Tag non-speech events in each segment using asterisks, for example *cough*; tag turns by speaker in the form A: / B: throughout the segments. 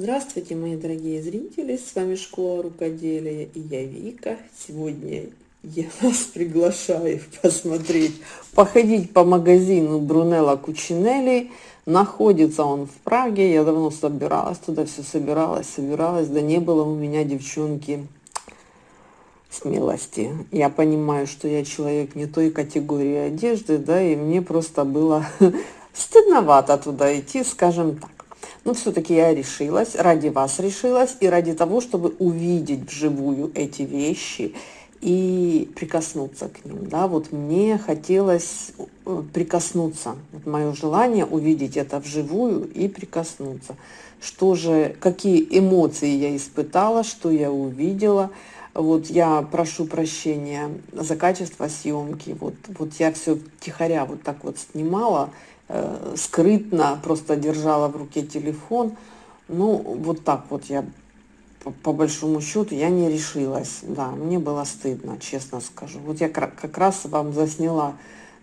A: Здравствуйте, мои дорогие зрители! С вами Школа Рукоделия и я Вика. Сегодня я *laughs* вас приглашаю посмотреть, походить по магазину Брунелла Кучинелли. Находится он в Праге. Я давно собиралась туда, все собиралась, собиралась. Да не было у меня, девчонки, смелости. Я понимаю, что я человек не той категории одежды, да, и мне просто было *laughs* стыдновато туда идти, скажем так. Но все-таки я решилась, ради вас решилась, и ради того, чтобы увидеть вживую эти вещи и прикоснуться к ним. Да, вот мне хотелось э, прикоснуться. Вот мое желание увидеть это вживую и прикоснуться. Что же, какие эмоции я испытала, что я увидела. Вот я прошу прощения за качество съемки. Вот, вот я все тихоря вот так вот снимала э, скрытно просто держала в руке телефон. Ну, вот так вот я, по, по большому счету, я не решилась. Да, мне было стыдно, честно скажу. Вот я как раз вам засняла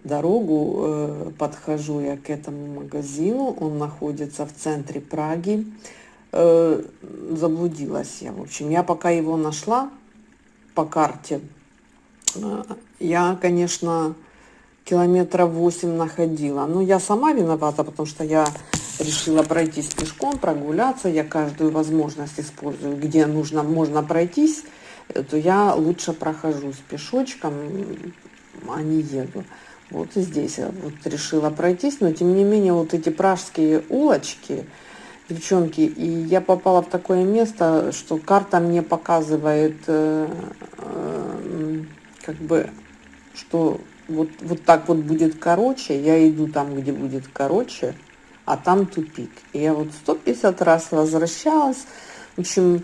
A: дорогу, э, подхожу я к этому магазину, он находится в центре Праги. Э, заблудилась я, в общем. Я пока его нашла по карте, я, конечно, километров 8 находила. Но я сама виновата, потому что я решила пройтись пешком, прогуляться. Я каждую возможность использую, где нужно, можно пройтись, то я лучше прохожусь пешочком, а не еду. Вот здесь я вот решила пройтись, но тем не менее вот эти пражские улочки, девчонки, и я попала в такое место, что карта мне показывает, э, э, как бы, что вот, вот так вот будет короче, я иду там, где будет короче, а там тупик. И я вот 150 раз возвращалась, в общем,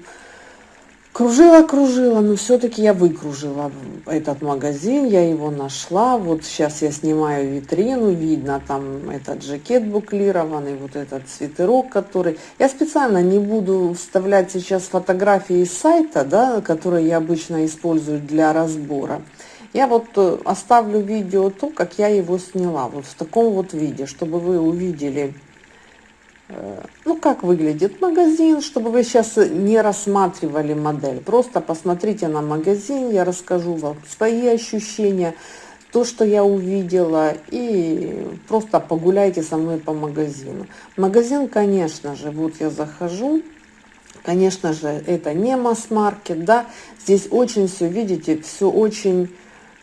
A: кружила, кружила, но все-таки я выкружила этот магазин, я его нашла. Вот сейчас я снимаю витрину, видно там этот жакет буклированный, вот этот свитерок, который... Я специально не буду вставлять сейчас фотографии из сайта, да, которые я обычно использую для разбора. Я вот э, оставлю видео то, как я его сняла, вот в таком вот виде, чтобы вы увидели, э, ну, как выглядит магазин, чтобы вы сейчас не рассматривали модель. Просто посмотрите на магазин, я расскажу вам свои ощущения, то, что я увидела, и просто погуляйте со мной по магазину. Магазин, конечно же, вот я захожу, конечно же, это не масс-маркет, да, здесь очень все, видите, все очень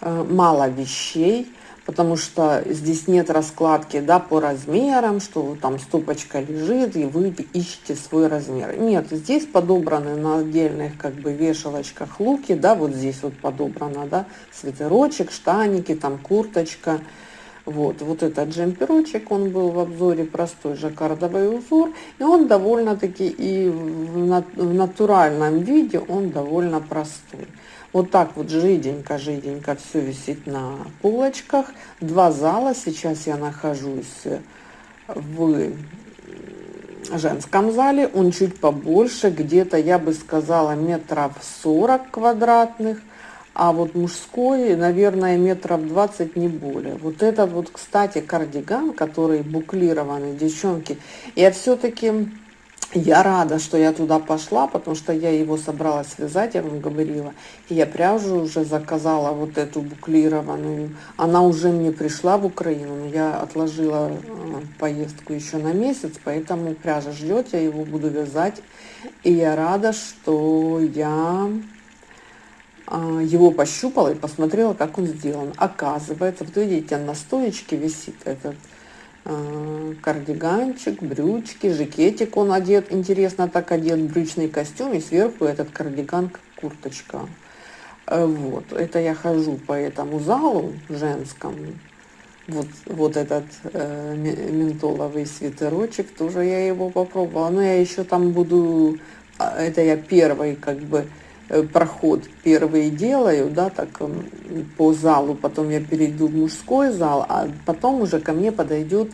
A: мало вещей, потому что здесь нет раскладки да, по размерам, что там стопочка лежит, и вы ищете свой размер. Нет, здесь подобраны на отдельных как бы вешалочках луки, да, вот здесь вот подобрано, да, свитерочек, штаники, там курточка. Вот, вот этот джемперочек, он был в обзоре простой жаккардовый узор, и он довольно-таки и в натуральном виде он довольно простой. Вот так вот жиденько-жиденько все висит на полочках. Два зала. Сейчас я нахожусь в женском зале. Он чуть побольше, где-то, я бы сказала, метров 40 квадратных. А вот мужской, наверное, метров 20, не более. Вот этот вот, кстати, кардиган, который буклированный, девчонки, я все-таки я рада, что я туда пошла, потому что я его собралась связать, я вам говорила. И я пряжу уже заказала вот эту буклированную. Она уже мне пришла в Украину, но я отложила э, поездку еще на месяц, поэтому пряжа ждет, я его буду вязать. И я рада, что я э, его пощупала и посмотрела, как он сделан. Оказывается, вот видите, на стоечке висит этот кардиганчик, брючки, жакетик он одет, интересно так одет, брючный костюм, и сверху этот кардиган, курточка. Э, вот, это я хожу по этому залу женскому, вот, вот этот э, ментоловый свитерочек, тоже я его попробовала, но я еще там буду, а, это я первый, как бы, проход первый делаю, да, так по залу, потом я перейду в мужской зал, а потом уже ко мне подойдет,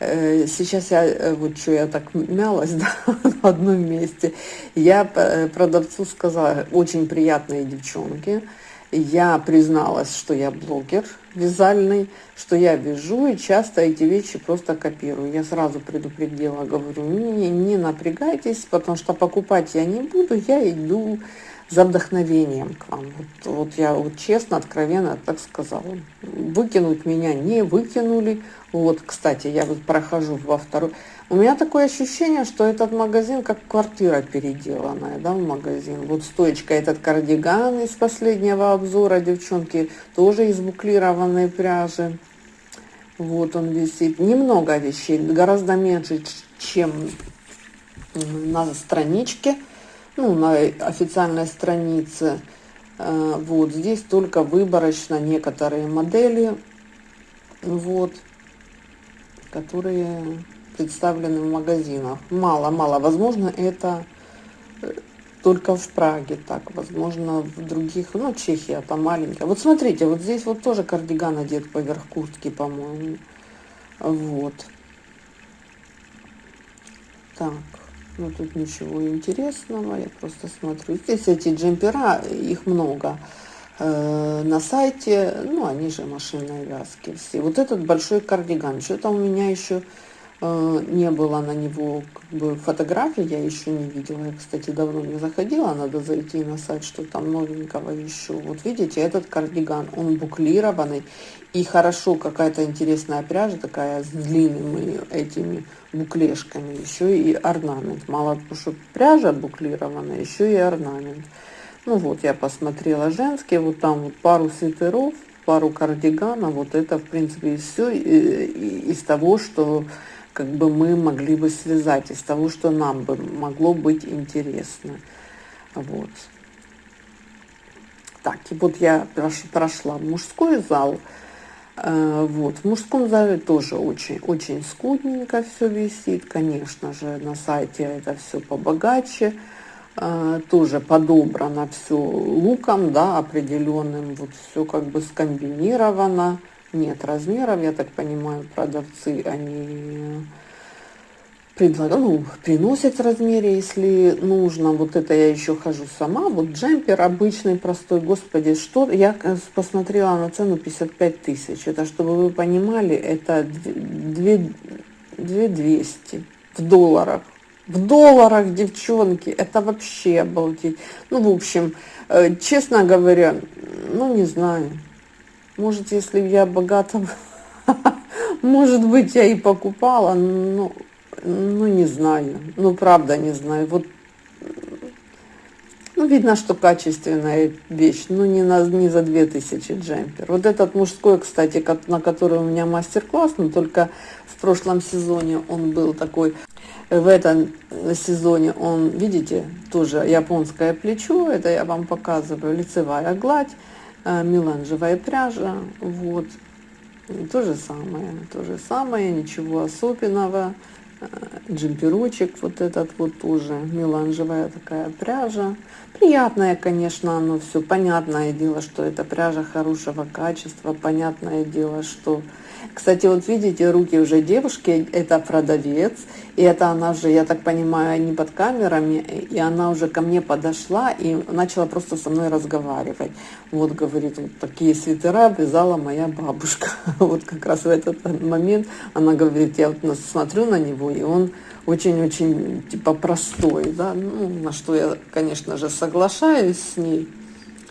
A: э, сейчас я, э, вот что я так мялась, *laughs* да, в одном месте, я продавцу сказала, очень приятные девчонки, я призналась, что я блогер вязальный, что я вяжу и часто эти вещи просто копирую. Я сразу предупредила, говорю, не, не напрягайтесь, потому что покупать я не буду, я иду за вдохновением к вам. Вот, вот я вот честно, откровенно так сказала. Выкинуть меня не выкинули. Вот, кстати, я вот прохожу во второй. У меня такое ощущение, что этот магазин как квартира переделанная, да, в магазин. Вот стоечка, этот кардиган из последнего обзора, девчонки, тоже из буклированной пряжи. Вот он висит. Немного вещей, гораздо меньше, чем на страничке, ну, на официальной странице. Э, вот здесь только выборочно некоторые модели, вот, которые представлены в магазинах. Мало-мало. Возможно, это э, только в Праге так. Возможно, в других, ну, Чехия там маленькая. Вот смотрите, вот здесь вот тоже кардиган одет поверх куртки, по-моему. Вот. Так, ну тут ничего интересного, я просто смотрю. Здесь эти джемпера, их много э, на сайте, ну, они же машинные вязки все. Вот этот большой кардиган, что-то у меня еще не было на него как бы фотографий, я еще не видела. Я, кстати, давно не заходила, надо зайти на сайт, что там новенького еще. Вот видите, этот кардиган, он буклированный. И хорошо, какая-то интересная пряжа такая с длинными этими буклешками. Еще и орнамент. Мало того, что пряжа буклированная, еще и орнамент. Ну вот, я посмотрела женские, вот там вот пару свитеров, пару кардиганов. Вот это, в принципе, все из того, что как бы мы могли бы связать из того, что нам бы могло быть интересно. Вот. Так, и вот я прошла мужской зал. Э, вот, в мужском зале тоже очень, очень скудненько все висит. Конечно же, на сайте это все побогаче. Э, тоже подобрано все луком, да, определенным. Вот все как бы скомбинировано нет размеров, я так понимаю, продавцы, они предлагают, ну, приносят в размере, если нужно. Вот это я еще хожу сама. Вот джемпер обычный, простой, господи, что... Я посмотрела на цену 55 тысяч. Это, чтобы вы понимали, это 2, 200 в долларах. В долларах, девчонки, это вообще обалдеть. Ну, в общем, э, честно говоря, ну, не знаю. Может, если я богата, *laughs* может быть, я и покупала, но, ну, не знаю. Ну, правда, не знаю. Вот, ну, видно, что качественная вещь, но не, на, не за 2000 джемпер. Вот этот мужской, кстати, на который у меня мастер-класс, но только в прошлом сезоне он был такой в этом сезоне он, видите, тоже японское плечо, это я вам показываю, лицевая гладь, меланжевая пряжа, вот, то же самое, то же самое, ничего особенного, э, джемперочек вот этот вот тоже, меланжевая такая пряжа, приятная, конечно, оно все, понятное дело, что это пряжа хорошего качества, понятное дело, что кстати, вот видите, руки уже девушки, это продавец, и это она уже, я так понимаю, не под камерами, и она уже ко мне подошла и начала просто со мной разговаривать. Вот, говорит, вот такие свитера вязала моя бабушка. *laughs* Вот как раз в этот момент она говорит, я вот смотрю на него, и он очень-очень типа простой, да, ну, на что я, конечно же, соглашаюсь с ней,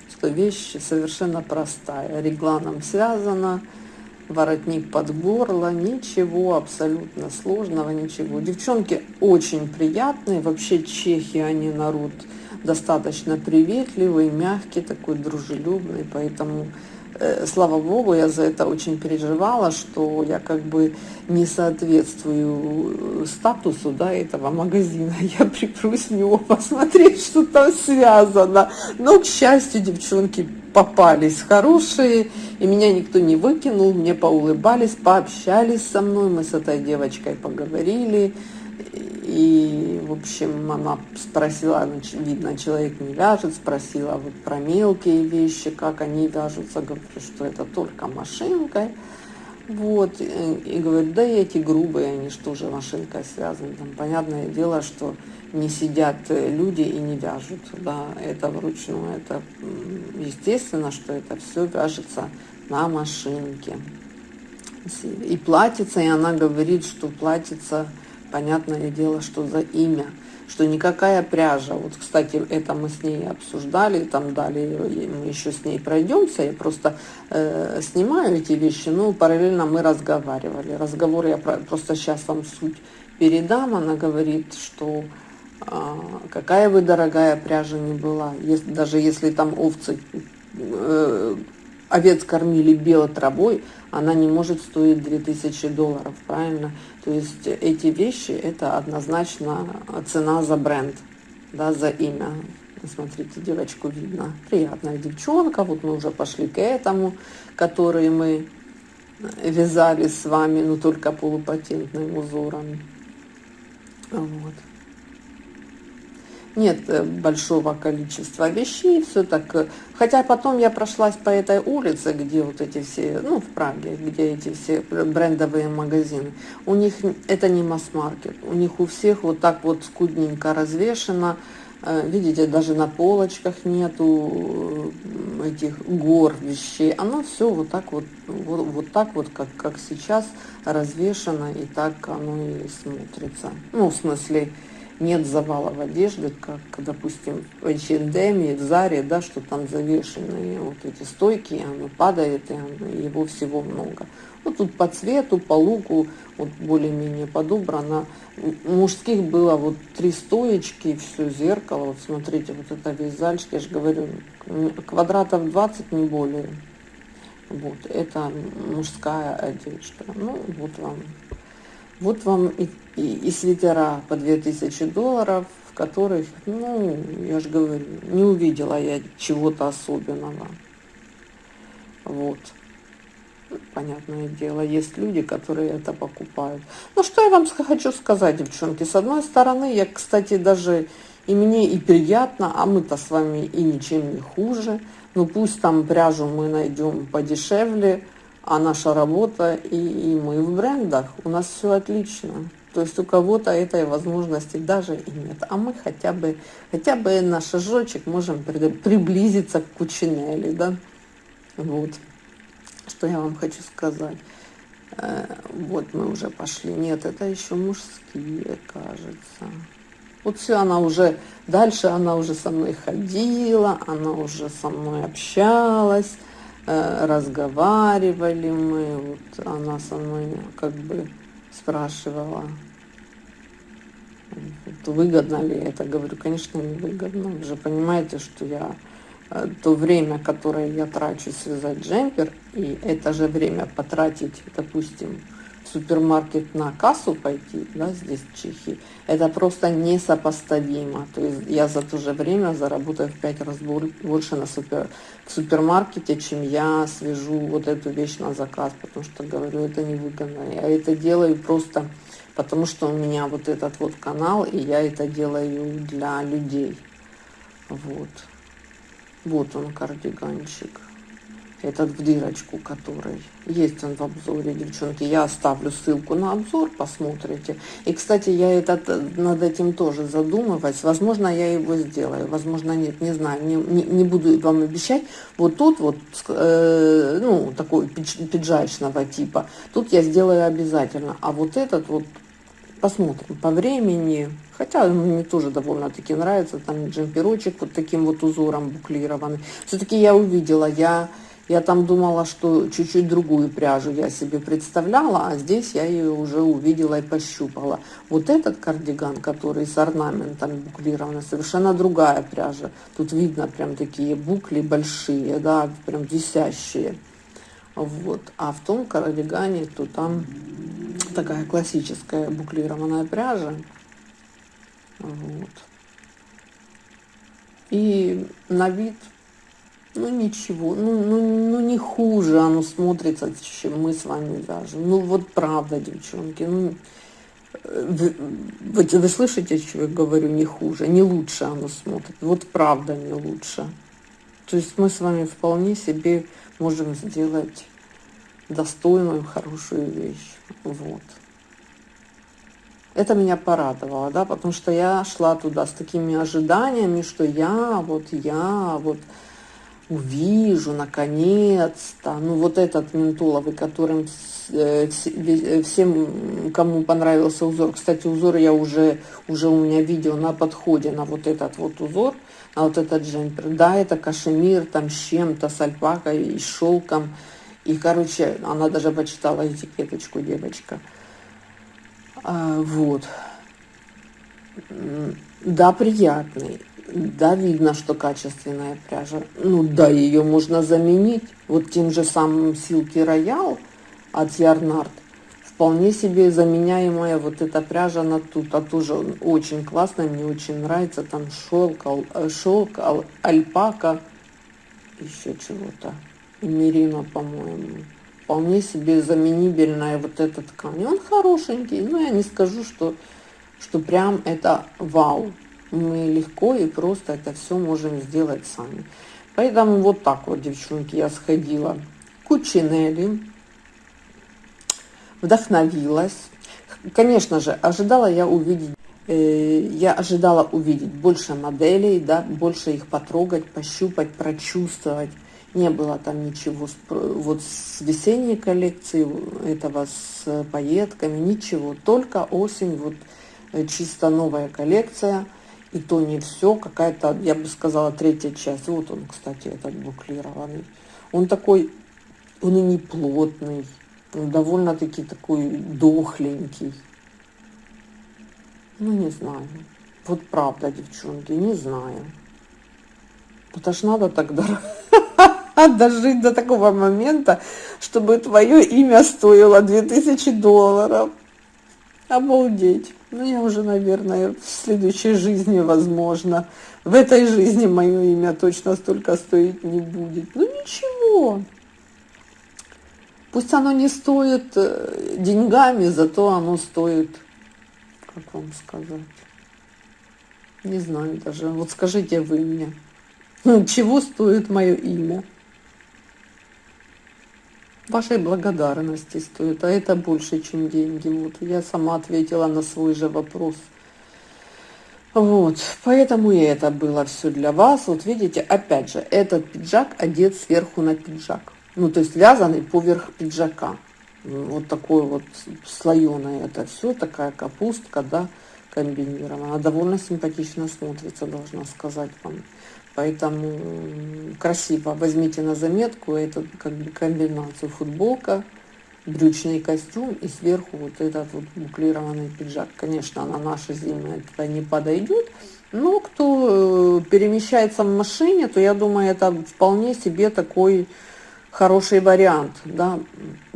A: что вещь совершенно простая, регланом связана, воротник под горло, ничего абсолютно сложного, ничего. Девчонки очень приятные, вообще чехи, они народ достаточно приветливый, мягкий, такой дружелюбный, поэтому Э, слава богу, я за это очень переживала, что я как бы не соответствую статусу да, этого магазина. *laughs* Я припрусь в него посмотреть, что там связано. Но, к счастью, девчонки попались хорошие, и меня никто не выкинул, мне поулыбались, пообщались со мной, мы с этой девочкой поговорили, и, в общем, она спросила, видно, человек не вяжет, спросила вот про мелкие вещи, как они вяжутся. Говорю, что это только машинкой. Вот, и говорю, да и эти грубые, они что же машинкой связаны. Там, понятное дело, что не сидят люди и не вяжут, да, это вручную, это естественно, что это все вяжется на машинке. И платится, и она говорит, что платится, понятное дело, что за имя – что никакая пряжа, вот, кстати, это мы с ней обсуждали, там далее мы еще с ней пройдемся, я просто э, снимаю эти вещи, ну, параллельно мы разговаривали. Разговор я просто сейчас вам суть передам, она говорит, что э, какая бы дорогая пряжа ни была, если, даже если там овцы э, овец кормили белой травой, она не может стоить 2000 долларов, правильно? То есть эти вещи это однозначно цена за бренд, да, за имя. Смотрите, девочку видно. Приятная девчонка. Вот мы уже пошли к этому, который мы вязали с вами, но только полупатентным узором. Вот нет э, большого количества вещей, все так. Э, хотя потом я прошлась по этой улице, где вот эти все, ну, в Праге, где эти все брендовые магазины. У них это не масс-маркет, у них у всех вот так вот скудненько развешено. Э, видите, даже на полочках нету этих гор вещей. Оно все вот так вот, вот, вот так вот, как, как сейчас развешено, и так оно и смотрится. Ну, в смысле, нет завалов одежды, как, допустим, в H&M, в Заре, да, что там завешенные вот эти стойки, оно падает, и оно, его всего много. Вот тут по цвету, по луку, вот более-менее подобрано. У мужских было вот три стоечки, все зеркало, вот смотрите, вот это вязальщик, я же говорю, квадратов 20, не более. Вот, это мужская одежда. Ну, вот вам вот вам и, и, и свитера по 2000 долларов, в которых, ну, я же говорю, не увидела я чего-то особенного. Вот. Понятное дело, есть люди, которые это покупают. Ну, что я вам хочу сказать, девчонки. С одной стороны, я, кстати, даже и мне и приятно, а мы-то с вами и ничем не хуже. Ну, пусть там пряжу мы найдем подешевле, а наша работа и, и мы в брендах, у нас все отлично. То есть у кого-то этой возможности даже и нет. А мы хотя бы, хотя бы на шажочек можем приблизиться к Кучинели, да. Вот. Что я вам хочу сказать. Э, вот мы уже пошли. Нет, это еще мужские, кажется. Вот все, она уже, дальше она уже со мной ходила, она уже со мной общалась. Э, разговаривали мы, вот она со мной как бы спрашивала, вот, выгодно ли это. Говорю, конечно, не выгодно. Вы же понимаете, что я э, то время, которое я трачу связать джемпер, и это же время потратить, допустим, супермаркет на кассу пойти, да, здесь в Чехии, это просто несопоставимо. То есть я за то же время заработаю в 5 раз больше на супер, в супермаркете, чем я свяжу вот эту вещь на заказ, потому что, говорю, это невыгодно. Я это делаю просто потому, что у меня вот этот вот канал, и я это делаю для людей. Вот. Вот он, кардиганчик этот в дырочку, который есть он в обзоре, девчонки. Я оставлю ссылку на обзор, посмотрите. И, кстати, я этот, над этим тоже задумываюсь. Возможно, я его сделаю, возможно, нет, не знаю, не, не, не буду вам обещать. Вот тут вот, э, ну, такой пиджачного типа, тут я сделаю обязательно. А вот этот вот посмотрим по времени. Хотя мне тоже довольно-таки нравится, там джемперочек вот таким вот узором буклированный. Все-таки я увидела, я я там думала, что чуть-чуть другую пряжу я себе представляла, а здесь я ее уже увидела и пощупала. Вот этот кардиган, который с орнаментом буклированный, совершенно другая пряжа. Тут видно прям такие букли большие, да, прям висящие. Вот. А в том кардигане, то там такая классическая буклированная пряжа. Вот. И на вид ну ничего, ну, ну, ну не хуже оно смотрится, чем мы с вами даже. Ну вот правда, девчонки, ну вы, вы, вы слышите, что я говорю, не хуже, не лучше оно смотрит. Вот правда не лучше. То есть мы с вами вполне себе можем сделать достойную, хорошую вещь. Вот. Это меня порадовало, да, потому что я шла туда с такими ожиданиями, что я, вот я, вот увижу наконец-то, ну вот этот ментоловый, которым э, э, всем, кому понравился узор, кстати, узор я уже, уже у меня видео на подходе на вот этот вот узор, на вот этот джемпер, да, это кашемир там с чем-то, с альпакой и шелком, и, короче, она даже почитала этикеточку, девочка, а, вот, да, приятный, да, видно, что качественная пряжа. Ну да, ее можно заменить вот тем же самым Silky Royal от Ярнард. Вполне себе заменяемая вот эта пряжа на тут. А тоже очень классная, мне очень нравится. Там шелк, э, шелк ал, альпака, еще чего-то. Мерина, по-моему. Вполне себе заменибельная вот эта ткань. Он хорошенький, но я не скажу, что, что прям это вау мы легко и просто это все можем сделать сами. Поэтому вот так вот, девчонки, я сходила к Кучинели, вдохновилась. Конечно же, ожидала я увидеть, э, я ожидала увидеть больше моделей, да, больше их потрогать, пощупать, прочувствовать. Не было там ничего вот с весенней коллекции, этого с пайетками, ничего. Только осень, вот э, чисто новая коллекция – и то не все, какая-то, я бы сказала, третья часть. Вот он, кстати, этот буклированный. Он такой, он и не плотный, довольно-таки такой дохленький. Ну, не знаю. Вот правда, девчонки, не знаю. Это ж надо тогда *laughs* дожить до такого момента, чтобы твое имя стоило 2000 долларов. Обалдеть. Ну, я уже, наверное, в следующей жизни, возможно. В этой жизни мое имя точно столько стоить не будет. Ну, ничего. Пусть оно не стоит э, деньгами, зато оно стоит, как вам сказать, не знаю даже. Вот скажите вы мне, *laughs* чего стоит мое имя? Вашей благодарности стоит, а это больше, чем деньги. Вот я сама ответила на свой же вопрос. Вот, поэтому и это было все для вас. Вот видите, опять же, этот пиджак одет сверху на пиджак. Ну, то есть вязаный поверх пиджака. Вот такой вот слоеный это все, такая капустка, да, комбинирована. Довольно симпатично смотрится, должна сказать вам. Поэтому красиво. Возьмите на заметку эту как бы комбинацию футболка, брючный костюм и сверху вот этот вот буклированный пиджак. Конечно, на наши зимы это не подойдет, но кто э, перемещается в машине, то я думаю, это вполне себе такой хороший вариант. Да?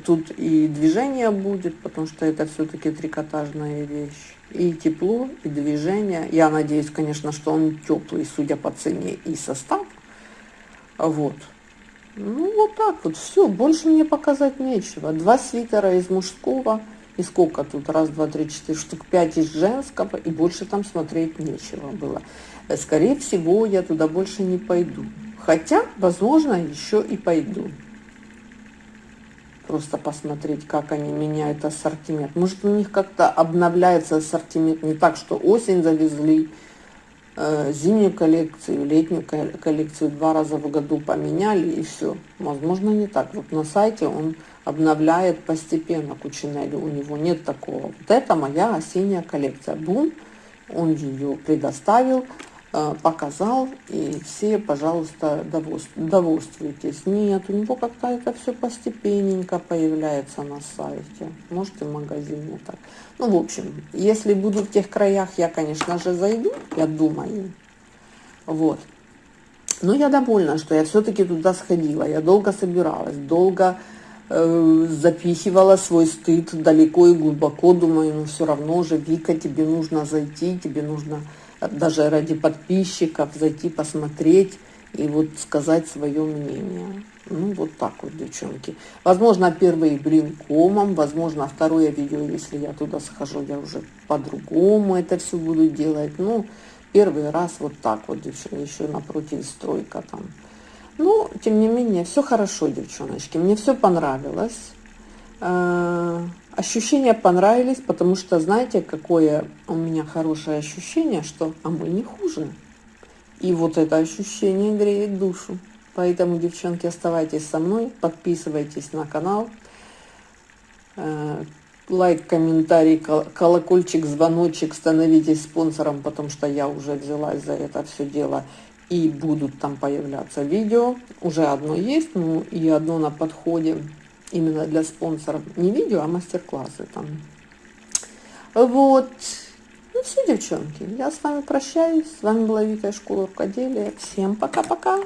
A: Тут и движение будет, потому что это все-таки трикотажная вещь и тепло, и движение. Я надеюсь, конечно, что он теплый, судя по цене и состав. Вот. Ну, вот так вот, все, больше мне показать нечего. Два свитера из мужского, и сколько тут, раз, два, три, четыре, штук пять из женского, и больше там смотреть нечего было. Скорее всего, я туда больше не пойду. Хотя, возможно, еще и пойду просто посмотреть, как они меняют ассортимент. Может, у них как-то обновляется ассортимент не так, что осень завезли, э, зимнюю коллекцию, летнюю коллекцию два раза в году поменяли и все. Возможно, не так. Вот на сайте он обновляет постепенно Кучинелли, у него нет такого. Вот это моя осенняя коллекция. Бум, он ее предоставил, показал, и все, пожалуйста, довольствуйтесь. Нет, у него как-то это все постепенненько появляется на сайте. Может, в магазине так. Ну, в общем, если буду в тех краях, я, конечно же, зайду, я думаю. Вот. Но я довольна, что я все-таки туда сходила. Я долго собиралась, долго э, запихивала свой стыд далеко и глубоко. Думаю, ну все равно же, Вика, тебе нужно зайти, тебе нужно даже ради подписчиков зайти посмотреть и вот сказать свое мнение. Ну, вот так вот, девчонки. Возможно, первый блин комом, возможно, второе видео, если я туда схожу, я уже по-другому это все буду делать. Ну, первый раз вот так вот, девчонки, еще напротив стройка там. Ну, тем не менее, все хорошо, девчоночки. Мне все понравилось. Ощущения понравились, потому что, знаете, какое у меня хорошее ощущение, что а мы не хуже. И вот это ощущение греет душу. Поэтому, девчонки, оставайтесь со мной, подписывайтесь на канал. Э, лайк, комментарий, колокольчик, звоночек, становитесь спонсором, потому что я уже взялась за это все дело. И будут там появляться видео. Уже одно есть, ну и одно на подходе именно для спонсоров. Не видео, а мастер-классы там. Вот. Ну все, девчонки, я с вами прощаюсь. С вами была Вика из школы рукоделия. Всем пока-пока.